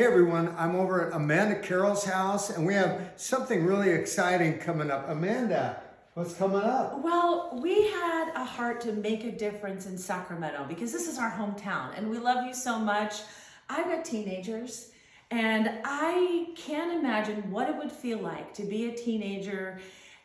Hey everyone, I'm over at Amanda Carroll's house and we have something really exciting coming up. Amanda, what's coming up? Well, we had a heart to make a difference in Sacramento because this is our hometown and we love you so much. I've got teenagers and I can't imagine what it would feel like to be a teenager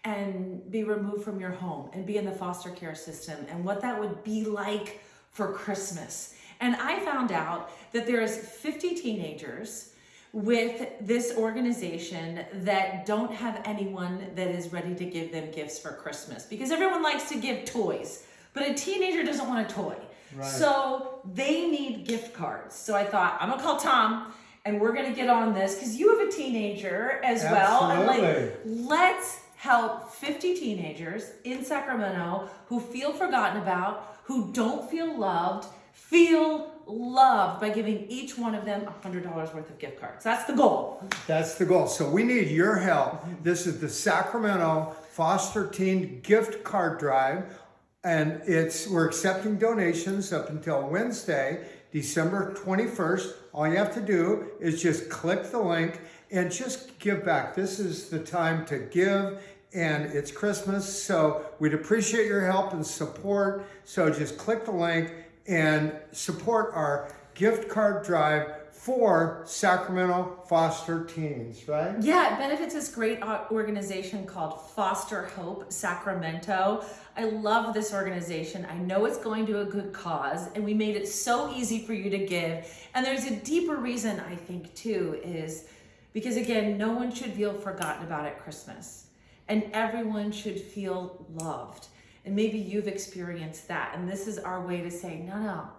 and be removed from your home and be in the foster care system and what that would be like for Christmas. And I found out that there's 50 teenagers with this organization that don't have anyone that is ready to give them gifts for Christmas because everyone likes to give toys, but a teenager doesn't want a toy. Right. So they need gift cards. So I thought, I'm gonna call Tom and we're gonna get on this because you have a teenager as well. And like, Absolutely. let's help 50 teenagers in Sacramento who feel forgotten about, who don't feel loved, feel loved by giving each one of them $100 worth of gift cards. That's the goal. That's the goal. So we need your help. This is the Sacramento Foster Teen Gift Card Drive. And it's we're accepting donations up until Wednesday, December 21st. All you have to do is just click the link and just give back. This is the time to give and it's Christmas. So we'd appreciate your help and support. So just click the link and support our gift card drive for Sacramento foster teens, right? Yeah, it benefits this great organization called Foster Hope Sacramento. I love this organization. I know it's going to a good cause, and we made it so easy for you to give. And there's a deeper reason, I think, too, is because again, no one should feel forgotten about at Christmas, and everyone should feel loved. And maybe you've experienced that, and this is our way to say, no, no,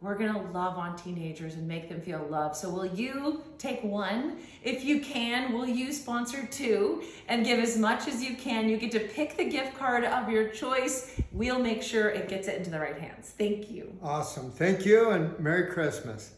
we're gonna love on teenagers and make them feel loved. So will you take one? If you can, will you sponsor two and give as much as you can? You get to pick the gift card of your choice. We'll make sure it gets it into the right hands. Thank you. Awesome. Thank you and Merry Christmas.